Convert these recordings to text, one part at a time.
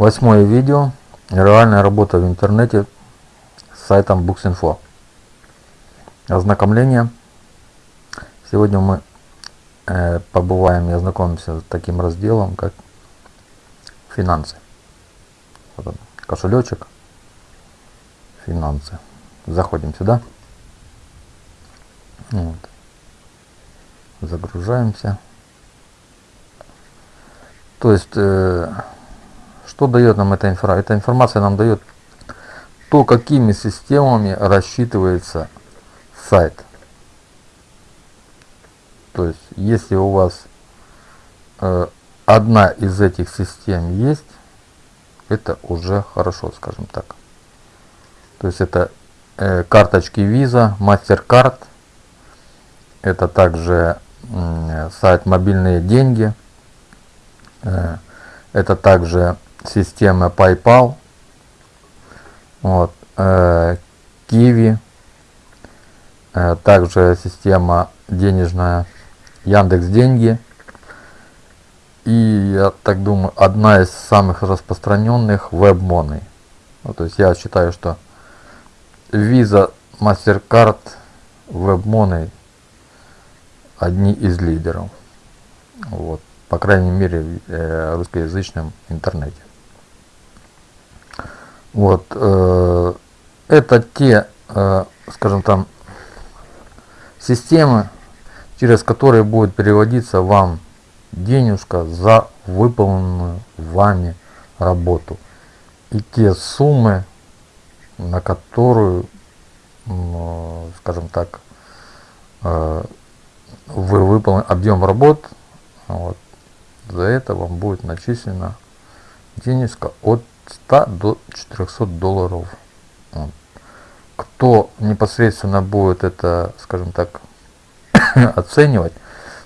Восьмое видео. Реальная работа в интернете с сайтом Books.info. Ознакомление. Сегодня мы э, побываем и ознакомимся с таким разделом, как финансы. Вот он, кошелечек. Финансы. Заходим сюда. Вот. Загружаемся. То есть э, что дает нам эта информация? Эта информация нам дает то, какими системами рассчитывается сайт. То есть, если у вас э, одна из этих систем есть, это уже хорошо, скажем так. То есть это э, карточки Visa, MasterCard, это также э, сайт мобильные деньги, э, это также система PayPal, вот, э, Kiwi, э, также система денежная Яндекс Деньги. И я так думаю, одна из самых распространенных WebMoney. Ну, то есть я считаю, что Visa, MasterCard, WebMoney одни из лидеров. Вот, по крайней мере, в э, русскоязычном интернете. Вот, э, это те, э, скажем там, системы, через которые будет переводиться вам денежка за выполненную вами работу. И те суммы, на которую, скажем так, э, вы выполнили объем работ, вот, за это вам будет начислена денежка от 100 до 400 долларов. Кто непосредственно будет это, скажем так, оценивать,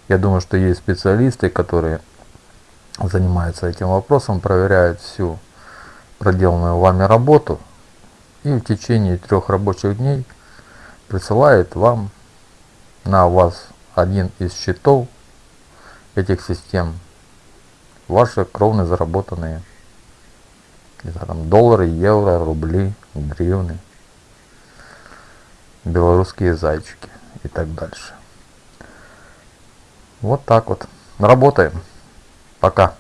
я думаю, что есть специалисты, которые занимаются этим вопросом, проверяют всю проделанную вами работу и в течение трех рабочих дней присылает вам на вас один из счетов этих систем ваши кровно заработанные не знаю, там доллары, евро, рубли, гривны, белорусские зайчики и так дальше. Вот так вот. Работаем. Пока.